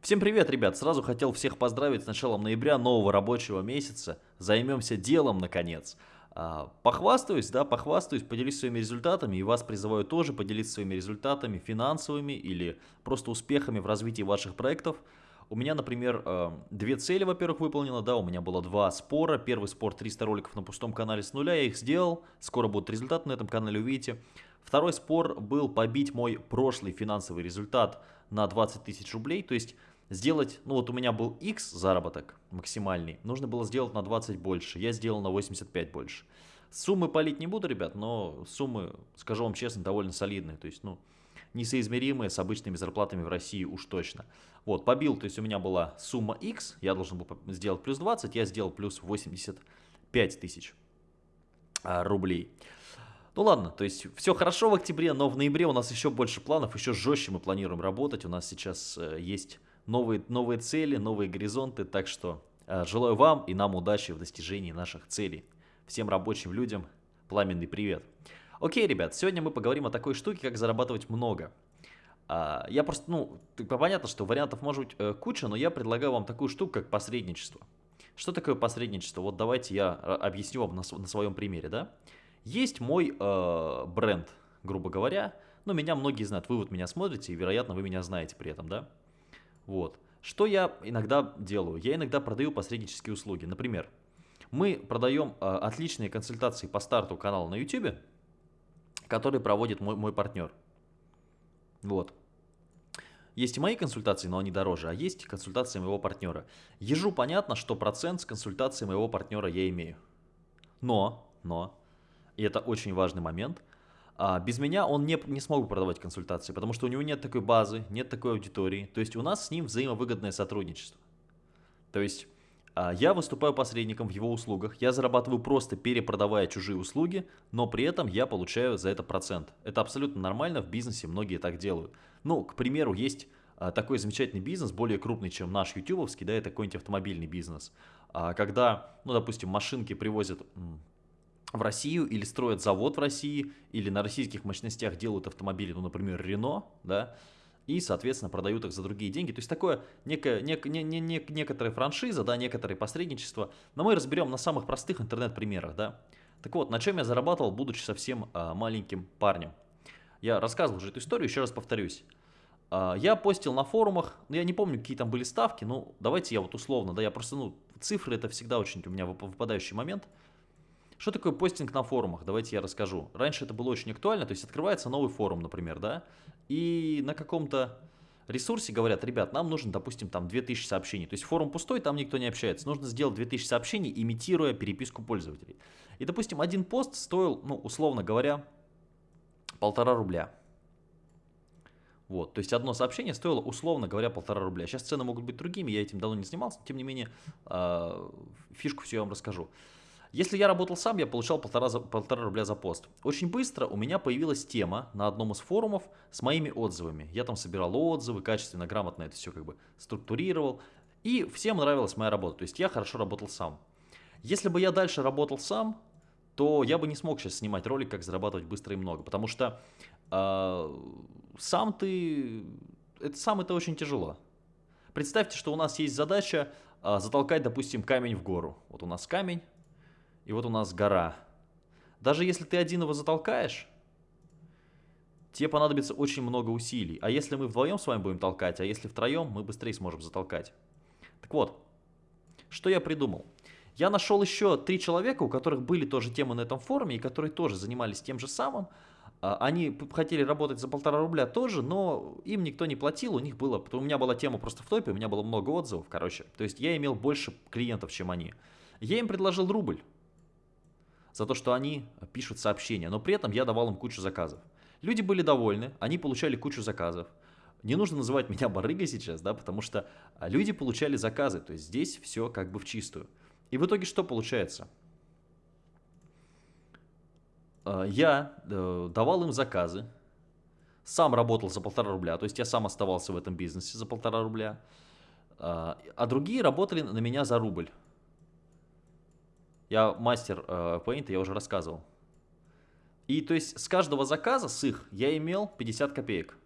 Всем привет, ребят! Сразу хотел всех поздравить с началом ноября нового рабочего месяца. Займемся делом, наконец. А, похвастаюсь, да, похвастаюсь, поделюсь своими результатами и вас призываю тоже поделиться своими результатами финансовыми или просто успехами в развитии ваших проектов. У меня, например, э, две цели, во-первых, выполнено, да, у меня было два спора. Первый спор 300 роликов на пустом канале с нуля, я их сделал, скоро будут результаты на этом канале, увидите. Второй спор был побить мой прошлый финансовый результат на 20 тысяч рублей, то есть сделать, ну вот у меня был X заработок максимальный, нужно было сделать на 20 больше, я сделал на 85 больше. Суммы палить не буду, ребят, но суммы, скажу вам честно, довольно солидные, то есть, ну, несоизмеримые с обычными зарплатами в России уж точно. Вот, побил, то есть у меня была сумма X, я должен был сделать плюс 20, я сделал плюс 85 тысяч а, рублей. Ну ладно, то есть все хорошо в октябре, но в ноябре у нас еще больше планов, еще жестче мы планируем работать. У нас сейчас э, есть новые, новые цели, новые горизонты, так что э, желаю вам и нам удачи в достижении наших целей. Всем рабочим людям пламенный привет. Окей, ребят, сегодня мы поговорим о такой штуке, как зарабатывать много. А, я просто, ну, понятно, что вариантов может быть э, куча, но я предлагаю вам такую штуку, как посредничество. Что такое посредничество? Вот давайте я э, объясню вам на, своем примере, да. Есть мой э, бренд, грубо говоря, но меня многие знают, вы вот меня смотрите, и, вероятно, вы меня знаете при этом, да. Вот. Что я иногда делаю? Я иногда продаю посреднические услуги. Например, мы продаем э, отличные консультации по старту канала на YouTube, который проводит мой, мой партнер. Вот. Есть и мои консультации, но они дороже, а есть консультации моего партнера. Ежу понятно, что процент с консультацией моего партнера я имею. Но, но, и это очень важный момент, а без меня он не, не смог бы продавать консультации, потому что у него нет такой базы, нет такой аудитории. То есть у нас с ним взаимовыгодное сотрудничество. То есть а, я выступаю посредником в его услугах, я зарабатываю просто перепродавая чужие услуги, но при этом я получаю за это процент. Это абсолютно нормально, в бизнесе многие так делают. Ну, к примеру, есть а, такой замечательный бизнес, более крупный, чем наш ютубовский, да, это какой-нибудь автомобильный бизнес. Когда, ну, допустим, машинки привозят в Россию или строят завод в России, или на российских мощностях делают автомобили, ну, например, Рено, да, и, соответственно, продают их за другие деньги. То есть такое некое, нек, не, не, не, некоторая франшиза, да, некоторое посредничество, но мы разберем на самых простых интернет-примерах, да. Так вот, на чем я зарабатывал, будучи совсем а, маленьким парнем. Я рассказывал уже эту историю, еще раз повторюсь. А, я постил на форумах, ну, я не помню, какие там были ставки, ну, давайте я вот условно, да, я просто, ну, цифры это всегда очень у меня выпадающий момент – что такое постинг на форумах? Давайте я расскажу. Раньше это было очень актуально, то есть открывается новый форум, например, да, и на каком-то ресурсе говорят, ребят, нам нужно, допустим, там 2000 сообщений. То есть форум пустой, там никто не общается. Нужно сделать 2000 сообщений, имитируя переписку пользователей. И, допустим, один пост стоил, ну, условно говоря, полтора рубля. Вот, то есть одно сообщение стоило, условно говоря, полтора рубля. Сейчас цены могут быть другими, я этим давно не занимался, тем не менее, э, фишку все я вам расскажу. Если я работал сам, я получал полтора, за, полтора рубля за пост. Очень быстро у меня появилась тема на одном из форумов с моими отзывами. Я там собирал отзывы, качественно, грамотно это все как бы структурировал. И всем нравилась моя работа, то есть я хорошо работал сам. Если бы я дальше работал сам, то я бы не смог сейчас снимать ролик, как зарабатывать быстро и много. Потому что э, сам ты... Это, сам это очень тяжело. Представьте, что у нас есть задача э, затолкать, допустим, камень в гору. Вот у нас камень, и вот у нас гора. Даже если ты один его затолкаешь, тебе понадобится очень много усилий. А если мы вдвоем с вами будем толкать, а если втроем, мы быстрее сможем затолкать. Так вот, что я придумал? Я нашел еще три человека, у которых были тоже темы на этом форуме, и которые тоже занимались тем же самым. А, они хотели работать за полтора рубля тоже, но им никто не платил, у них было, у меня была тема просто в топе, у меня было много отзывов, короче. То есть я имел больше клиентов, чем они. Я им предложил рубль за то, что они пишут сообщения, но при этом я давал им кучу заказов. Люди были довольны, они получали кучу заказов. Не нужно называть меня барыгой сейчас, да, потому что а, люди получали заказы, то есть здесь все как бы в чистую. И в итоге что получается? А, я э, давал им заказы, сам работал за полтора рубля, то есть я сам оставался в этом бизнесе за полтора рубля, а, а другие работали на меня за рубль. Я мастер э, Paint, я уже рассказывал. И то есть с каждого заказа, с их, я имел 50 копеек.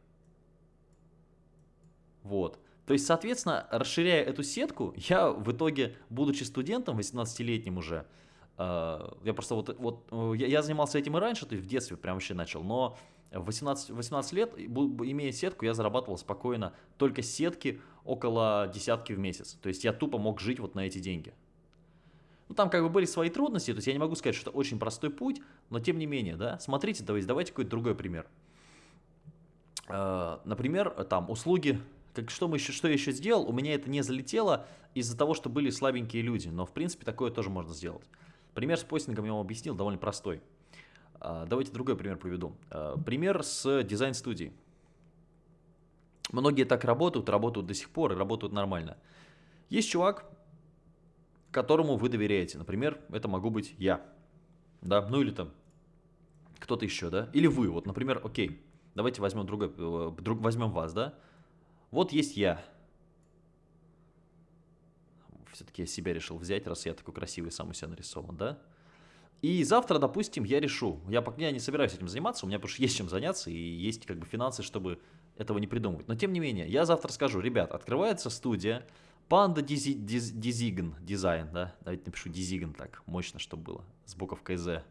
Вот. То есть, соответственно, расширяя эту сетку, я в итоге, будучи студентом, 18-летним уже, э, я просто вот, вот э, я, я занимался этим и раньше, то есть в детстве прям вообще начал, но в 18, 18 лет, имея сетку, я зарабатывал спокойно только сетки около десятки в месяц. То есть я тупо мог жить вот на эти деньги. Ну, там как бы были свои трудности, то есть я не могу сказать, что это очень простой путь, но тем не менее, да, смотрите, давайте, давайте какой-то другой пример. Э, например, там услуги, как, что, мы еще, что я еще сделал, у меня это не залетело из-за того, что были слабенькие люди, но в принципе такое тоже можно сделать. Пример с постингом я вам объяснил, довольно простой. Э, давайте другой пример приведу. Э, пример с дизайн-студией. Многие так работают, работают до сих пор и работают нормально. Есть чувак, которому вы доверяете. Например, это могу быть я. Да, ну или там кто-то еще, да? Или вы, вот, например, окей, давайте возьмем другой, э, друг, возьмем вас, да? Вот есть я. Все-таки я себя решил взять, раз я такой красивый сам у себя нарисован, да? И завтра, допустим, я решу, я я не собираюсь этим заниматься, у меня что есть чем заняться и есть как бы финансы, чтобы этого не придумывать. Но тем не менее, я завтра скажу, ребят, открывается студия, Панда Дизигн, дизайн, да, давайте напишу Дизигн так, мощно, чтобы было, с буковкой Z.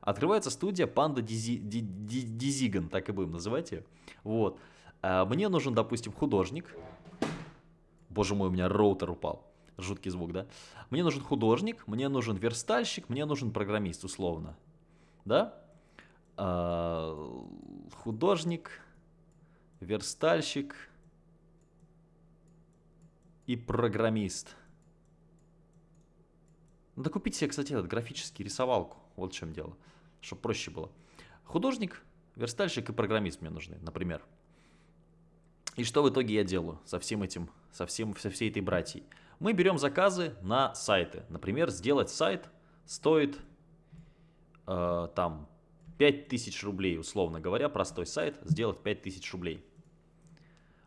Открывается студия Панда Дизигн, так и будем называть ее. Вот. А, мне нужен, допустим, художник. Боже мой, у меня роутер упал. Жуткий звук, да? Мне нужен художник, мне нужен верстальщик, мне нужен программист, условно. Да? А, художник, верстальщик, и программист. Надо купить себе, кстати, этот графический рисовалку. Вот в чем дело. Чтобы проще было. Художник, верстальщик и программист мне нужны, например. И что в итоге я делаю со всем этим, со, всем, со всей этой братьей? Мы берем заказы на сайты. Например, сделать сайт стоит э, там 5000 рублей, условно говоря, простой сайт, сделать 5000 рублей.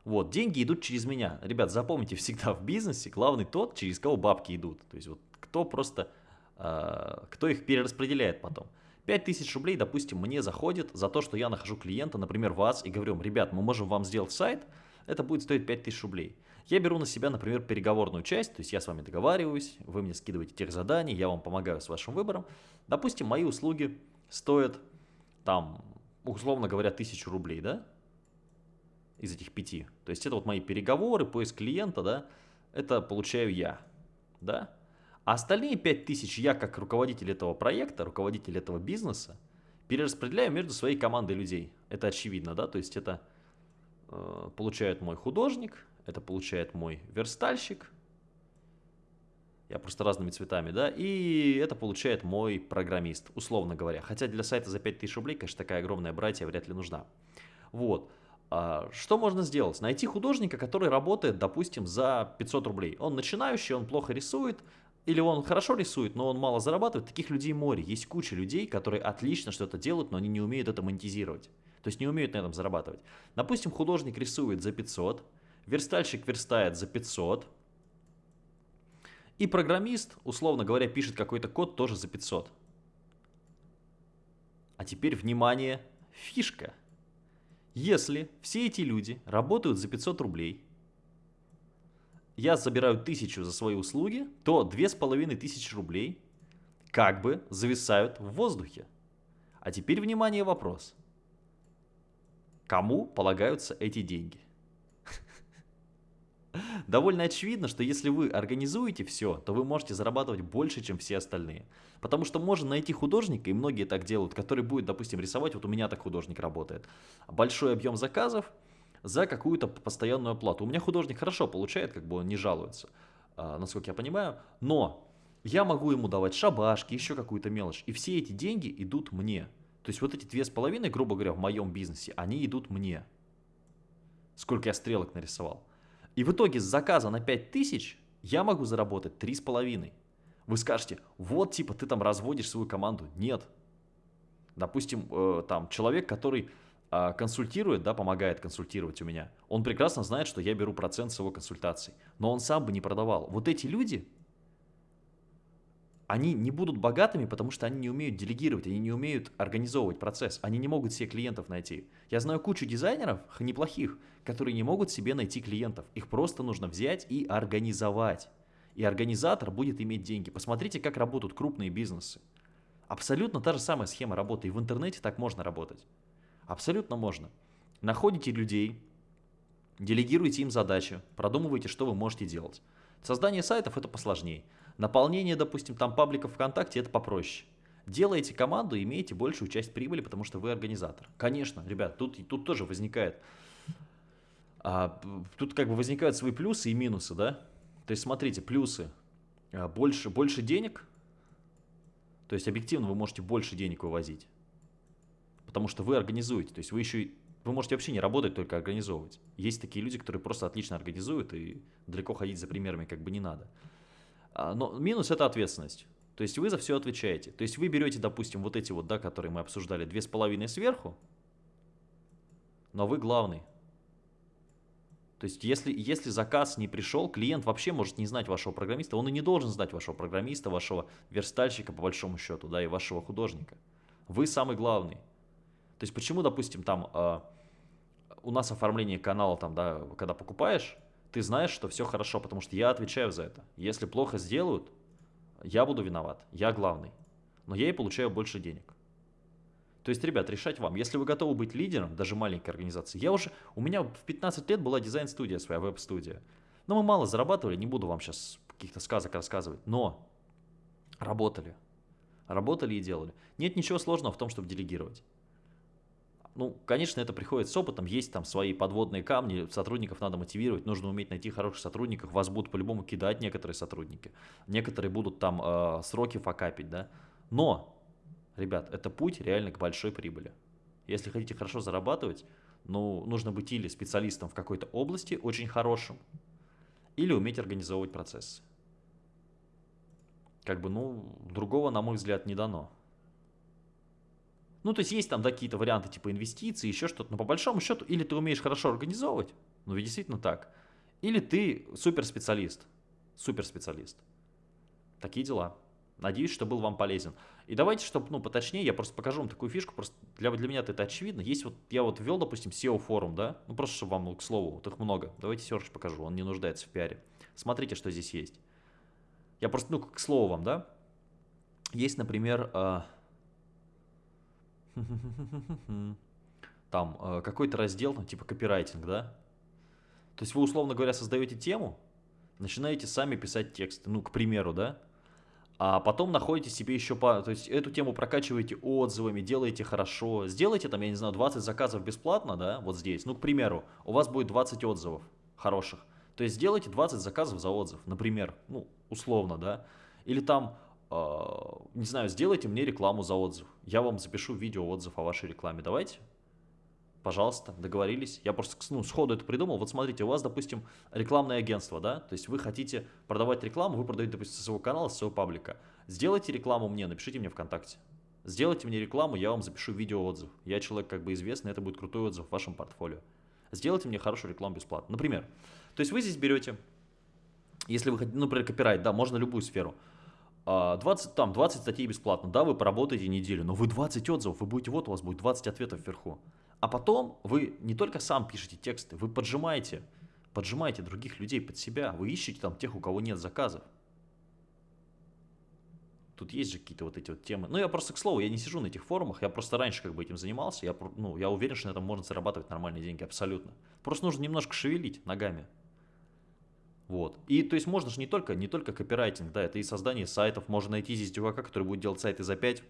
Вот, деньги идут через меня. Ребят, запомните, всегда в бизнесе главный тот, через кого бабки идут. То есть вот кто просто, э, кто их перераспределяет потом. 5000 рублей, допустим, мне заходит за то, что я нахожу клиента, например, вас, и говорю, ребят, мы можем вам сделать сайт, это будет стоить 5000 рублей. Я беру на себя, например, переговорную часть, то есть я с вами договариваюсь, вы мне скидываете тех заданий, я вам помогаю с вашим выбором. Допустим, мои услуги стоят там, условно говоря, 1000 рублей, да? Из этих пяти. То есть это вот мои переговоры, поиск клиента, да, это получаю я, да. А остальные 5000 я как руководитель этого проекта, руководитель этого бизнеса, перераспределяю между своей командой людей. Это очевидно, да, то есть это э, получает мой художник, это получает мой верстальщик, я просто разными цветами, да, и это получает мой программист, условно говоря. Хотя для сайта за 5000 рублей, конечно, такая огромная братья вряд ли нужна. Вот. А, что можно сделать? Найти художника, который работает, допустим, за 500 рублей. Он начинающий, он плохо рисует, или он хорошо рисует, но он мало зарабатывает. Таких людей море. Есть куча людей, которые отлично что-то делают, но они не умеют это монетизировать. То есть не умеют на этом зарабатывать. Допустим, художник рисует за 500, верстальщик верстает за 500, и программист, условно говоря, пишет какой-то код тоже за 500. А теперь, внимание, фишка – если все эти люди работают за 500 рублей, я забираю 1000 за свои услуги, то 2500 рублей как бы зависают в воздухе. А теперь, внимание, вопрос. Кому полагаются эти деньги? довольно очевидно, что если вы организуете все, то вы можете зарабатывать больше, чем все остальные. Потому что можно найти художника, и многие так делают, который будет, допустим, рисовать, вот у меня так художник работает, большой объем заказов за какую-то постоянную оплату. У меня художник хорошо получает, как бы он не жалуется, а, насколько я понимаю, но я могу ему давать шабашки, еще какую-то мелочь, и все эти деньги идут мне. То есть вот эти две с половиной, грубо говоря, в моем бизнесе, они идут мне. Сколько я стрелок нарисовал. И в итоге с заказа на 5000 я могу заработать 3,5. Вы скажете, вот типа ты там разводишь свою команду. Нет. Допустим, э, там человек, который э, консультирует, да, помогает консультировать у меня, он прекрасно знает, что я беру процент с его консультаций. Но он сам бы не продавал. Вот эти люди, Они не будут богатыми, потому что они не умеют делегировать, они не умеют организовывать процесс, они не могут себе клиентов найти. Я знаю кучу дизайнеров, неплохих, которые не могут себе найти клиентов. Их просто нужно взять и организовать. И организатор будет иметь деньги. Посмотрите, как работают крупные бизнесы. Абсолютно та же самая схема работы. И в интернете так можно работать. Абсолютно можно. Находите людей, делегируйте им задачи, продумывайте, что вы можете делать. Создание сайтов это посложнее. Наполнение, допустим, там пабликов ВКонтакте это попроще. Делаете команду, имеете большую часть прибыли, потому что вы организатор. Конечно, ребят, тут, тут тоже возникает, а, тут как бы возникают свои плюсы и минусы, да? То есть смотрите, плюсы, а, больше, больше денег, то есть объективно вы можете больше денег вывозить, потому что вы организуете, то есть вы еще вы можете вообще не работать, только организовывать. Есть такие люди, которые просто отлично организуют, и далеко ходить за примерами как бы не надо. А, но минус – это ответственность. То есть вы за все отвечаете. То есть вы берете, допустим, вот эти вот, да, которые мы обсуждали, две с половиной сверху, но вы главный. То есть если, если заказ не пришел, клиент вообще может не знать вашего программиста, он и не должен знать вашего программиста, вашего верстальщика по большому счету, да, и вашего художника. Вы самый главный. То есть почему, допустим, там э, у нас оформление канала, там, да, когда покупаешь, ты знаешь, что все хорошо, потому что я отвечаю за это. Если плохо сделают, я буду виноват, я главный. Но я и получаю больше денег. То есть, ребят, решать вам. Если вы готовы быть лидером, даже маленькой организации. Я уже, у меня в 15 лет была дизайн-студия своя, веб-студия. Но мы мало зарабатывали, не буду вам сейчас каких-то сказок рассказывать. Но работали. Работали и делали. Нет ничего сложного в том, чтобы делегировать. Ну, конечно, это приходит с опытом, есть там свои подводные камни, сотрудников надо мотивировать, нужно уметь найти хороших сотрудников, вас будут по-любому кидать некоторые сотрудники, некоторые будут там э, сроки факапить, да. Но, ребят, это путь реально к большой прибыли. Если хотите хорошо зарабатывать, ну, нужно быть или специалистом в какой-то области, очень хорошим, или уметь организовывать процессы. Как бы, ну, другого, на мой взгляд, не дано. Ну, то есть есть там какие-то варианты типа инвестиций, еще что-то, но по большому счету или ты умеешь хорошо организовывать, ну ведь действительно так, или ты суперспециалист, суперспециалист. Такие дела. Надеюсь, что был вам полезен. И давайте, чтобы, ну, поточнее, я просто покажу вам такую фишку, просто для, для меня это очевидно. Есть вот, я вот ввел, допустим, SEO форум, да, ну, просто чтобы вам, к слову, вот их много. Давайте Серж покажу, он не нуждается в пиаре. Смотрите, что здесь есть. Я просто, ну, к слову вам, да, есть, например, а, Там э, какой-то раздел, ну, типа копирайтинг, да? То есть вы, условно говоря, создаете тему, начинаете сами писать тексты, ну, к примеру, да? А потом находите себе еще, по, то есть эту тему прокачиваете отзывами, делаете хорошо. Сделайте там, я не знаю, 20 заказов бесплатно, да, вот здесь. Ну, к примеру, у вас будет 20 отзывов хороших. То есть сделайте 20 заказов за отзыв, например, ну, условно, да. Или там не знаю, сделайте мне рекламу за отзыв. Я вам запишу видео отзыв о вашей рекламе. Давайте. Пожалуйста, договорились. Я просто ну, сходу это придумал. Вот смотрите, у вас, допустим, рекламное агентство, да? То есть вы хотите продавать рекламу, вы продаете, допустим, со своего канала, со своего паблика. Сделайте рекламу мне, напишите мне ВКонтакте. Сделайте мне рекламу, я вам запишу видео отзыв. Я человек как бы известный, это будет крутой отзыв в вашем портфолио. Сделайте мне хорошую рекламу бесплатно. Например, то есть вы здесь берете, если вы хотите, ну, например, копирайт, да, можно любую сферу – 20, а, там, 20 статей бесплатно, да, вы поработаете неделю, но вы 20 отзывов, вы будете, вот у вас будет 20 ответов вверху. А потом вы не только сам пишете тексты, вы поджимаете, поджимаете других людей под себя, вы ищете там тех, у кого нет заказов. Тут есть же какие-то вот эти вот темы. Ну, я просто, к слову, я не сижу на этих форумах, я просто раньше как бы этим занимался, я, ну, я уверен, что на этом можно зарабатывать нормальные деньги, абсолютно. Просто нужно немножко шевелить ногами. Вот. И то есть можно же не только, не только копирайтинг, да, это и создание сайтов. Можно найти здесь чувака, который будет делать сайты за 5,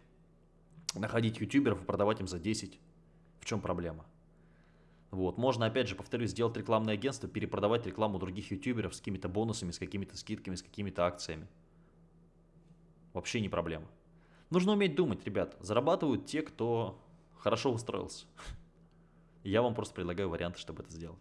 находить ютуберов и продавать им за 10. В чем проблема? Вот. Можно, опять же, повторюсь, сделать рекламное агентство, перепродавать рекламу других ютуберов с какими-то бонусами, с какими-то скидками, с какими-то акциями. Вообще не проблема. Нужно уметь думать, ребят. Зарабатывают те, кто хорошо устроился. Я вам просто предлагаю варианты, чтобы это сделать.